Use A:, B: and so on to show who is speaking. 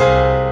A: you